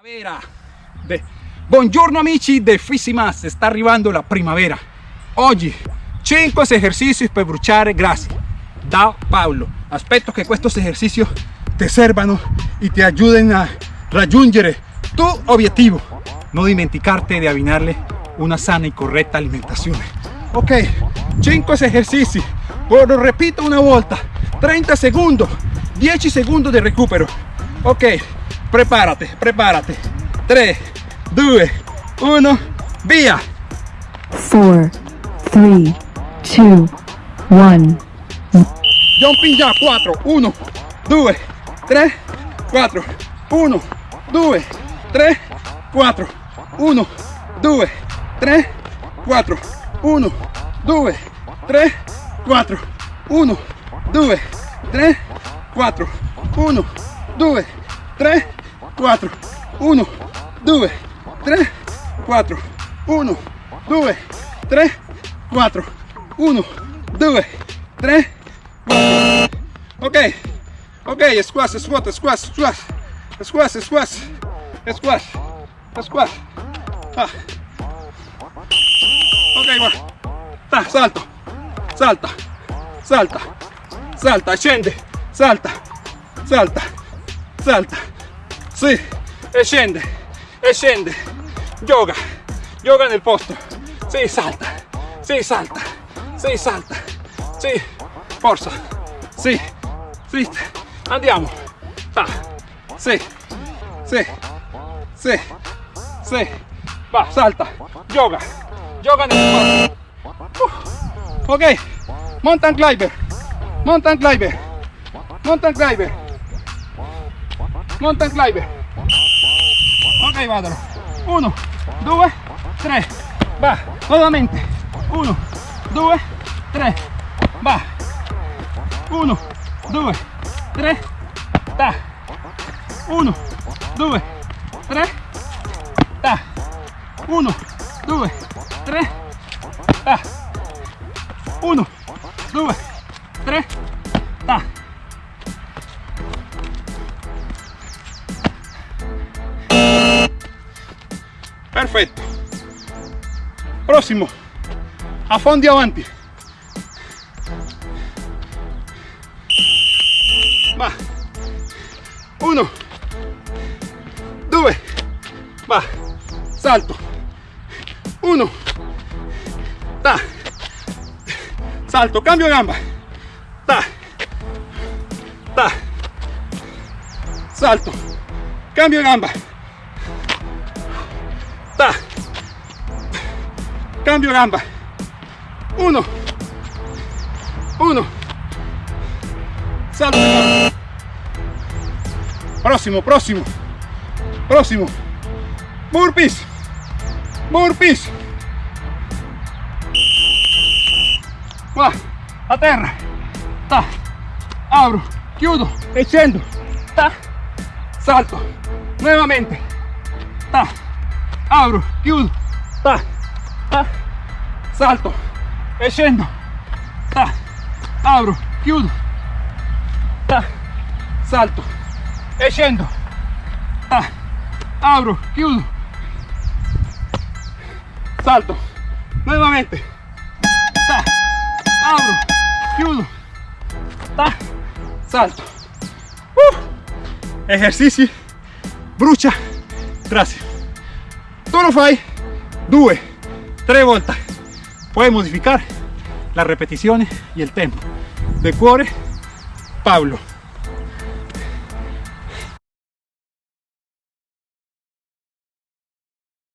Primavera. De... Buongiorno amici de Fisimas, sta arrivando la primavera. Oggi 5 esercizi per bruciare grassi da Paolo. Aspetto che questi esercizi ti servano e ti aiutino a raggiungere tu obiettivo. No dimenticarti di abbinarle una sana y correcta alimentazione. Ok, 5 esercizi. Lo repito una volta. 30 segundos. 10 segundos de recupero. Ok, prepárate, prepárate. 3, 2, 1, via. 4, 3, 2, 1. Jumping già, 4, 1, 2, 3, 4, 1, 2, 3, 4, 1, 2, 3, 4, 1, 2, 3, 4, 1, 2, 3, 4, 1, 2, 3, 4, 1, 2, 3, 4, 1, 2, 3, 4, 1, 2, 3, 4. Ok, ok, squash, squat, squash, squash, squash, squash, squash, squash. Ah. Ok, guarda. Ta, salto, salta, salta, salta, scende, salta, salta, salta, sì, e scende, e scende, yoga, yoga nel posto, sì, salta, sì, salta, sì, salta, sì, forza, sì, sì, andiamo, ta, sì, sì, sì, sì, va, salta, yoga, yoga nel posto, Uh, ok, mountain climber, mountain climber, mountain climber, mountain climber. Ok, vadano. 1, 2, 3, va, nuovamente. 1, 2, 3, va. 1, 2, 3, ta. 1, 2, 3, ta. 1, 2, 3, ta. 1, 2, 3, ta. Perfetto. Prossimo. Affondi avanti. Va. 1, 2, va. Salto. 1, ta. Salto, cambio gamba. Ta. Ta. Salto. Cambio gamba. Cambio gamba. Uno. Uno. Salto. Próximo, próximo. Próximo. Burpees. Burpees. Va, a terra. Ta. Abro, chiudo e scendo. Ta. Salto. Nuevamente. Ta. Abro, chiudo. Ta. Ta. Salto. E scendo. Ta. Abro, chiudo. Ta. Salto. E scendo. Ta. Abro, chiudo. Salto. Nuevamente. Ta. Abro, chiudo. Ta. Salto. Uh. Esercizi. Brucia. Tu lo fai due, 3 vueltas puede modificar las repeticiones y el tempo. De cuore Pablo.